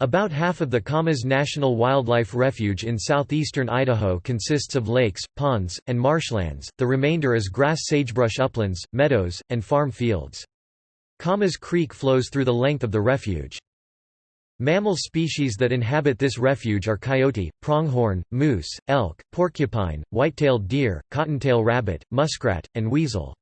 About half of the Camas National Wildlife Refuge in southeastern Idaho consists of lakes, ponds, and marshlands, the remainder is grass sagebrush uplands, meadows, and farm fields. Camas Creek flows through the length of the refuge. Mammal species that inhabit this refuge are coyote, pronghorn, moose, elk, porcupine, white-tailed deer, cottontail rabbit, muskrat, and weasel.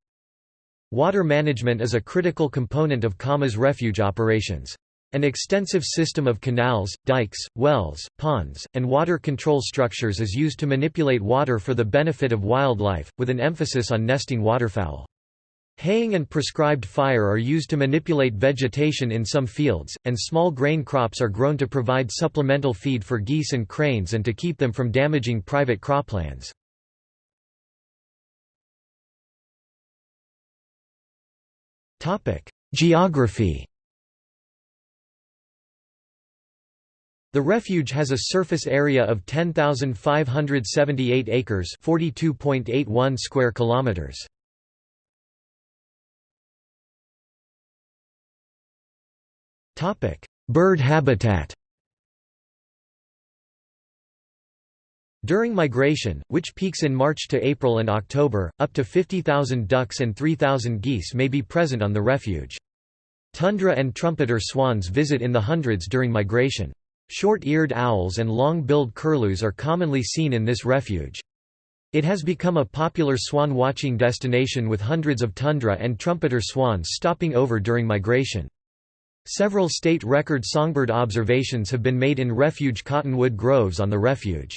Water management is a critical component of Camas refuge operations. An extensive system of canals, dikes, wells, ponds, and water control structures is used to manipulate water for the benefit of wildlife, with an emphasis on nesting waterfowl. Haying and prescribed fire are used to manipulate vegetation in some fields, and small grain crops are grown to provide supplemental feed for geese and cranes and to keep them from damaging private croplands. Geography The refuge has a surface area of 10,578 acres, 42.81 square kilometers. Topic: Bird habitat. During migration, which peaks in March to April and October, up to 50,000 ducks and 3,000 geese may be present on the refuge. Tundra and trumpeter swans visit in the hundreds during migration. Short-eared owls and long-billed curlews are commonly seen in this refuge. It has become a popular swan watching destination with hundreds of tundra and trumpeter swans stopping over during migration. Several state record songbird observations have been made in refuge cottonwood groves on the refuge.